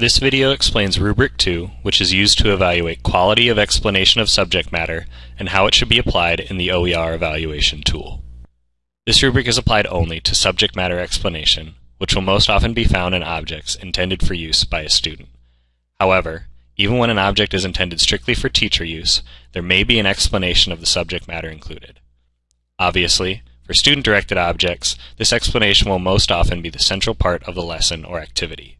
This video explains Rubric 2, which is used to evaluate quality of explanation of subject matter and how it should be applied in the OER evaluation tool. This rubric is applied only to subject matter explanation, which will most often be found in objects intended for use by a student. However, even when an object is intended strictly for teacher use, there may be an explanation of the subject matter included. Obviously, for student-directed objects, this explanation will most often be the central part of the lesson or activity.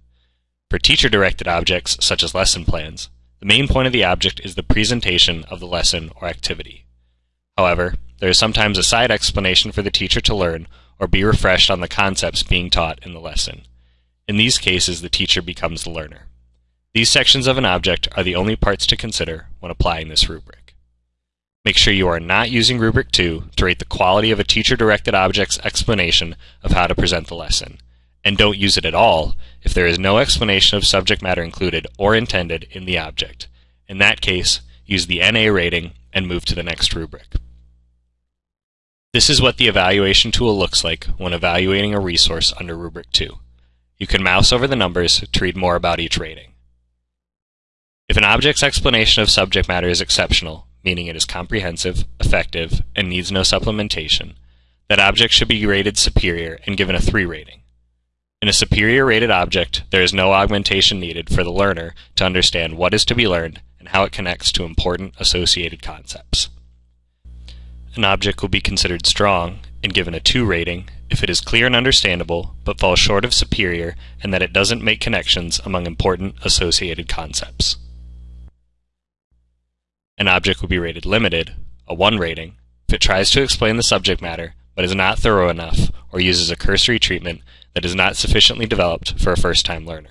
For teacher-directed objects, such as lesson plans, the main point of the object is the presentation of the lesson or activity. However, there is sometimes a side explanation for the teacher to learn or be refreshed on the concepts being taught in the lesson. In these cases, the teacher becomes the learner. These sections of an object are the only parts to consider when applying this rubric. Make sure you are not using Rubric 2 to rate the quality of a teacher-directed object's explanation of how to present the lesson and don't use it at all if there is no explanation of subject matter included or intended in the object. In that case, use the NA rating and move to the next rubric. This is what the evaluation tool looks like when evaluating a resource under Rubric 2. You can mouse over the numbers to read more about each rating. If an object's explanation of subject matter is exceptional, meaning it is comprehensive, effective, and needs no supplementation, that object should be rated superior and given a 3 rating. In a superior rated object, there is no augmentation needed for the learner to understand what is to be learned and how it connects to important associated concepts. An object will be considered strong and given a 2 rating if it is clear and understandable but falls short of superior and that it doesn't make connections among important associated concepts. An object will be rated limited, a 1 rating, if it tries to explain the subject matter but is not thorough enough or uses a cursory treatment that is not sufficiently developed for a first-time learner.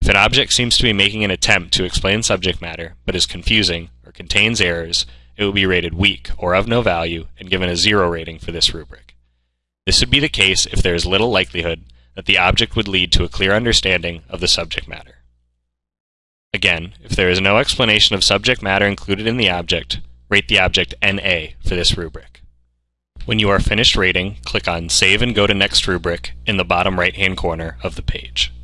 If an object seems to be making an attempt to explain subject matter, but is confusing or contains errors, it will be rated weak or of no value and given a zero rating for this rubric. This would be the case if there is little likelihood that the object would lead to a clear understanding of the subject matter. Again, if there is no explanation of subject matter included in the object, rate the object NA for this rubric. When you are finished rating, click on Save and go to Next Rubric in the bottom right-hand corner of the page.